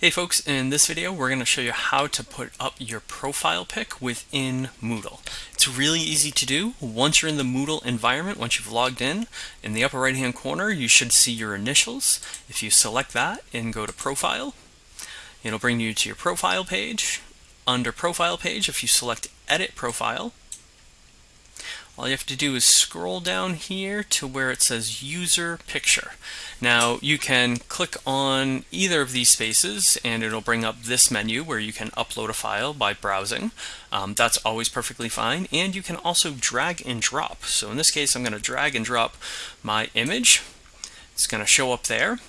Hey folks, in this video we're going to show you how to put up your profile pic within Moodle. It's really easy to do. Once you're in the Moodle environment, once you've logged in, in the upper right hand corner you should see your initials. If you select that and go to Profile, it'll bring you to your profile page. Under Profile page, if you select Edit Profile, all you have to do is scroll down here to where it says user picture. Now you can click on either of these spaces and it'll bring up this menu where you can upload a file by browsing. Um, that's always perfectly fine and you can also drag and drop. So in this case I'm going to drag and drop my image. It's going to show up there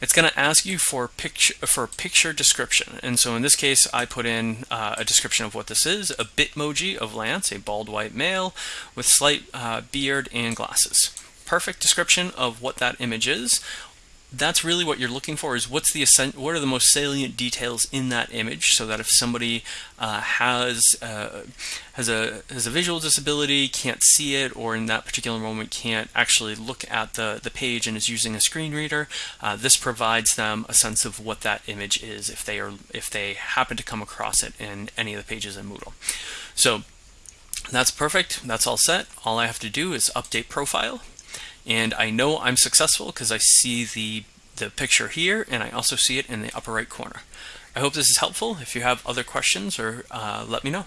it's going to ask you for picture for picture description. And so in this case, I put in uh, a description of what this is: a Bitmoji of Lance, a bald white male with slight uh, beard and glasses. Perfect description of what that image is that's really what you're looking for is what's the what are the most salient details in that image so that if somebody uh, has uh, has a has a visual disability can't see it or in that particular moment can't actually look at the the page and is using a screen reader uh, this provides them a sense of what that image is if they are if they happen to come across it in any of the pages in Moodle. So that's perfect. That's all set. All I have to do is update profile. And I know I'm successful because I see the, the picture here and I also see it in the upper right corner. I hope this is helpful. If you have other questions or uh, let me know.